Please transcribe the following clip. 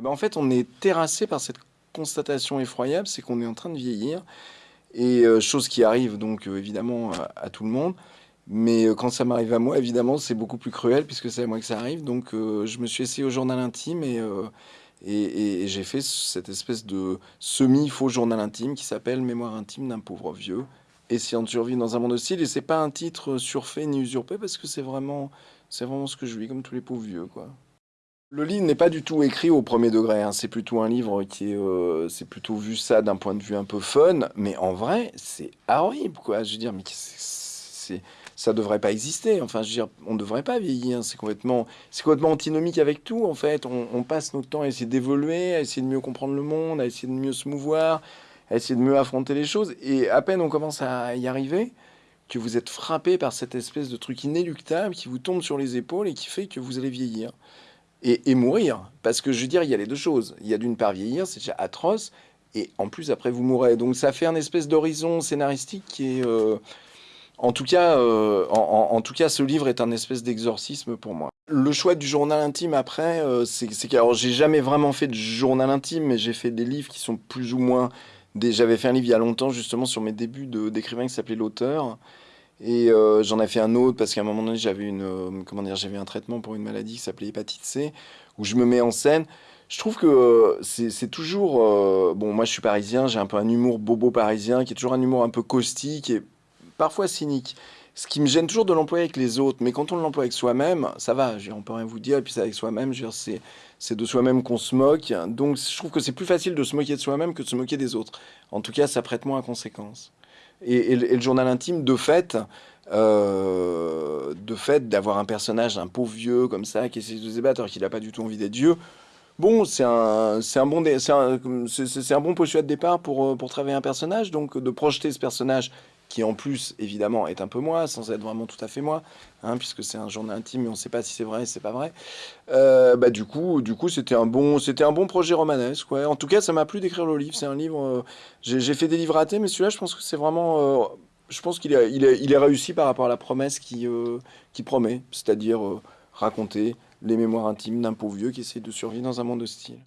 ben, En fait, on est terrassé par cette constatation effroyable, c'est qu'on est en train de vieillir. Et euh, chose qui arrive donc euh, évidemment à, tout le monde. Mais euh, quand ça m'arrive à moi, évidemment, c'est beaucoup plus cruel puisque c'est à moi que ça arrive. Donc je me suis essayé au journal intime et j'ai fait cette espèce de semi-faux journal intime qui s'appelle Mémoire intime d'un pauvre vieux. Essayant de survivre dans un monde hostile. Et c'est pas un titre surfait ni usurpé parce que c'est vraiment, c'est vraiment ce que je vis, comme tous les pauvres vieux, quoi. Le livre n'est pas du tout écrit au premier degré, hein. c'est plutôt un livre qui est, euh, c'est plutôt vu ça d'un point de vue un peu fun, mais en vrai, c'est horrible, quoi. Je veux dire, mais c'est, ça devrait pas exister. Enfin, je veux dire, on devrait pas vieillir. C'est complètement, c'est complètement antinomique avec tout, en fait. On, passe notre temps à essayer d'évoluer, à essayer de mieux comprendre le monde, à essayer de mieux se mouvoir, à essayer de mieux affronter les choses. Et à peine on commence à y arriver, que vous êtes frappé par cette espèce de truc inéluctable qui vous tombe sur les épaules et qui fait que vous allez vieillir et, mourir. Parce que je veux dire, il y a les deux choses. Il y a d'une part vieillir, c'est déjà atroce, et en plus après vous mourrez. Donc ça fait un espèce d'horizon scénaristique qui est... Euh, en, tout cas, euh, en, tout cas, ce livre est un espèce d'exorcisme pour moi. Le choix du journal intime après, euh, c'est que alors j'ai jamais vraiment fait de journal intime, mais j'ai fait des livres qui sont plus ou moins... J'avais fait un livre il y a longtemps justement sur mes débuts d'écrivain qui s'appelait L'auteur. Et euh, j'en ai fait un autre parce qu'à un moment donné, j'avais une, euh, comment dire, j'avais un traitement pour une maladie qui s'appelait hépatite C, où je me mets en scène. Je trouve que euh, c'est toujours... bon, moi, je suis parisien, j'ai un peu un humour bobo parisien, qui est toujours un humour un peu caustique et parfois cynique. Ce qui me gêne toujours de l'employer avec les autres, mais quand on l'emploie avec soi-même, ça va, on peut rien vous dire, et puis c'est avec soi-même, c'est de soi-même qu'on se moque. Donc je trouve que c'est plus facile de se moquer de soi-même que de se moquer des autres. En tout cas, ça prête moins à conséquence. Et, le journal intime, de fait, euh, de fait d'avoir un personnage, un pauvre vieux comme ça, qui essaie de se débattre alors qu'il n'a pas du tout envie d'être vieux, bon, c'est un, un, bon, c'est un, un, bon postulat de départ pour, pour travailler un personnage, donc de projeter ce personnage qui en plus, évidemment, est un peu moi, sans être vraiment tout à fait moi, hein, puisque c'est un journal intime, mais on ne sait pas si c'est vrai, c'est pas vrai. Euh, bah, du coup, du coup, c'était un bon, c'était un bon projet romanesque. Ouais. En tout cas, ça m'a plu d'écrire le livre. C'est un livre. Euh, j'ai fait des livres ratés, mais celui-là, je pense que c'est vraiment. Euh, je pense qu'il est, il est, il est, réussi par rapport à la promesse qui, promet, c'est-à-dire raconter les mémoires intimes d'un pauvre vieux qui essaie de survivre dans un monde hostile.